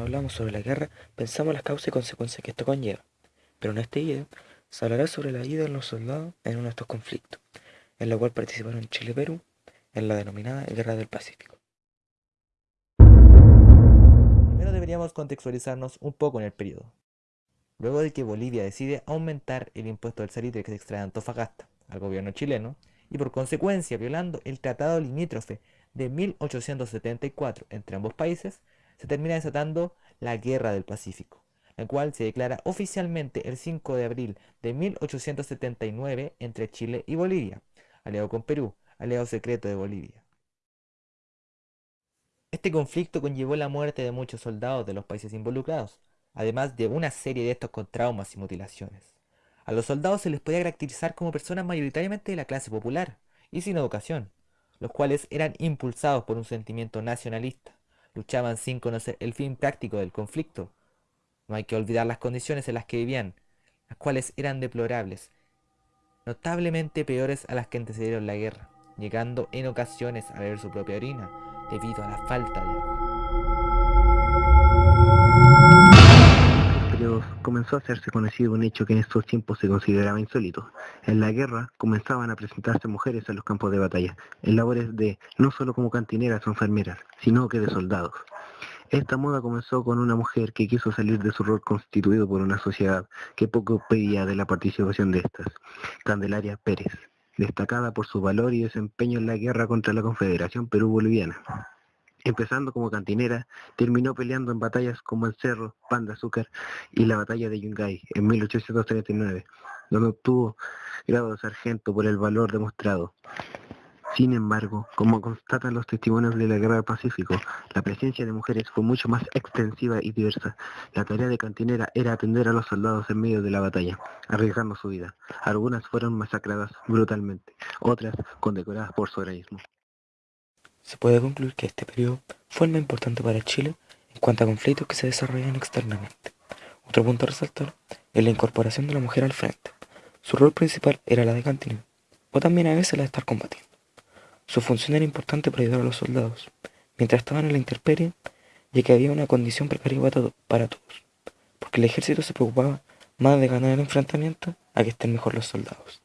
hablamos sobre la guerra, pensamos las causas y consecuencias que esto conlleva. Pero en este video se hablará sobre la vida de los soldados en uno de estos conflictos, en la cual participaron Chile y Perú en la denominada Guerra del Pacífico. Primero deberíamos contextualizarnos un poco en el periodo. Luego de que Bolivia decide aumentar el impuesto del salitre que se extrae de Antofagasta al gobierno chileno, y por consecuencia violando el tratado limítrofe de 1874 entre ambos países, se termina desatando la Guerra del Pacífico, la cual se declara oficialmente el 5 de abril de 1879 entre Chile y Bolivia, aliado con Perú, aliado secreto de Bolivia. Este conflicto conllevó la muerte de muchos soldados de los países involucrados, además de una serie de estos con traumas y mutilaciones. A los soldados se les podía caracterizar como personas mayoritariamente de la clase popular y sin educación, los cuales eran impulsados por un sentimiento nacionalista, luchaban sin conocer el fin práctico del conflicto. No hay que olvidar las condiciones en las que vivían, las cuales eran deplorables, notablemente peores a las que antecedieron la guerra, llegando en ocasiones a beber su propia orina debido a la falta de agua. Comenzó a hacerse conocido un hecho que en estos tiempos se consideraba insólito. En la guerra comenzaban a presentarse mujeres en los campos de batalla, en labores de no solo como cantineras o enfermeras, sino que de soldados. Esta moda comenzó con una mujer que quiso salir de su rol constituido por una sociedad que poco pedía de la participación de estas, Candelaria Pérez, destacada por su valor y desempeño en la guerra contra la Confederación Perú-Boliviana. Empezando como cantinera, terminó peleando en batallas como el Cerro, Pan de Azúcar y la batalla de Yungay en 1839, donde obtuvo grado de sargento por el valor demostrado. Sin embargo, como constatan los testimonios de la Guerra del Pacífico, la presencia de mujeres fue mucho más extensiva y diversa. La tarea de cantinera era atender a los soldados en medio de la batalla, arriesgando su vida. Algunas fueron masacradas brutalmente, otras condecoradas por su heroísmo. Se puede concluir que este periodo fue el más importante para Chile en cuanto a conflictos que se desarrollan externamente. Otro punto a resaltar es la incorporación de la mujer al frente. Su rol principal era la de cantina, o también a veces la de estar combatiendo. Su función era importante para ayudar a los soldados, mientras estaban en la intemperie, ya que había una condición precaria para todos, porque el ejército se preocupaba más de ganar el enfrentamiento a que estén mejor los soldados.